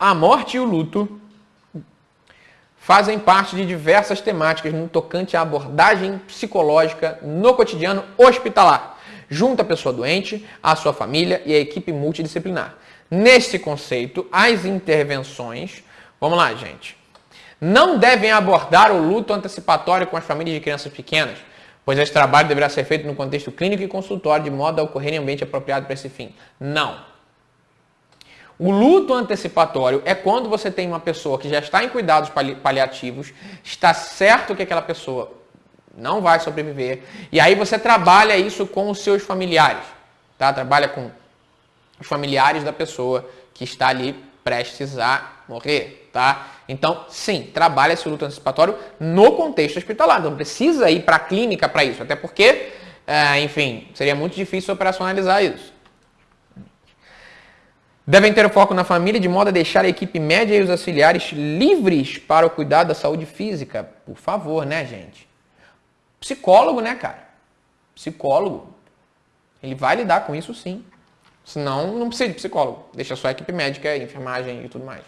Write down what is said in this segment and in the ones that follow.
A morte e o luto fazem parte de diversas temáticas no tocante à abordagem psicológica no cotidiano hospitalar, junto à pessoa doente, à sua família e à equipe multidisciplinar. Nesse conceito, as intervenções, vamos lá, gente, não devem abordar o luto antecipatório com as famílias de crianças pequenas, pois esse trabalho deverá ser feito no contexto clínico e consultório, de modo a ocorrer em ambiente apropriado para esse fim. Não. O luto antecipatório é quando você tem uma pessoa que já está em cuidados paliativos, está certo que aquela pessoa não vai sobreviver, e aí você trabalha isso com os seus familiares, tá? Trabalha com os familiares da pessoa que está ali prestes a morrer, tá? Então, sim, trabalha esse luto antecipatório no contexto hospitalar. Não precisa ir para a clínica para isso, até porque, é, enfim, seria muito difícil operacionalizar isso. Devem ter o foco na família de modo a deixar a equipe média e os auxiliares livres para o cuidado da saúde física. Por favor, né, gente? Psicólogo, né, cara? Psicólogo. Ele vai lidar com isso sim. Senão, não precisa de psicólogo. Deixa só a equipe médica, enfermagem e tudo mais.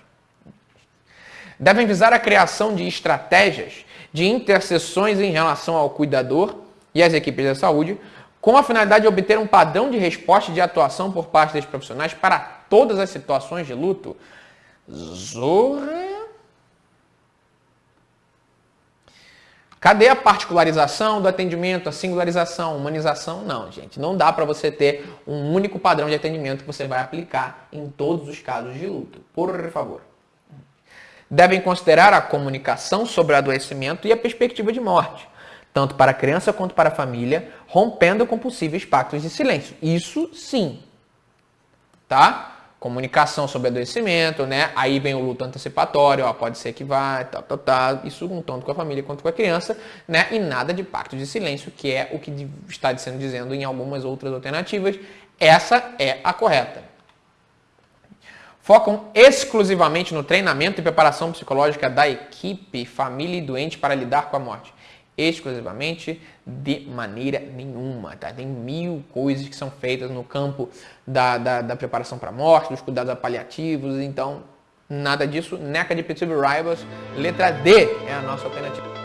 Devem visar a criação de estratégias de interseções em relação ao cuidador e às equipes da saúde, com a finalidade de obter um padrão de resposta e de atuação por parte dos profissionais para todas as situações de luto. Zorra. Cadê a particularização do atendimento, a singularização, a humanização? Não, gente. Não dá para você ter um único padrão de atendimento que você vai aplicar em todos os casos de luto. Por favor. Devem considerar a comunicação sobre o adoecimento e a perspectiva de morte tanto para a criança quanto para a família, rompendo com possíveis pactos de silêncio. Isso sim. Tá? Comunicação sobre adoecimento, né? Aí vem o luto antecipatório, ó, pode ser que vá, tal, tal, tal. Isso tanto com a família quanto com a criança, né? E nada de pacto de silêncio, que é o que está sendo dizendo em algumas outras alternativas. Essa é a correta. Focam exclusivamente no treinamento e preparação psicológica da equipe, família e doente para lidar com a morte exclusivamente de maneira nenhuma. Tá? Tem mil coisas que são feitas no campo da, da, da preparação para a morte, dos cuidados paliativos, então nada disso. NECA de Petitive Rivals, letra D é a nossa alternativa.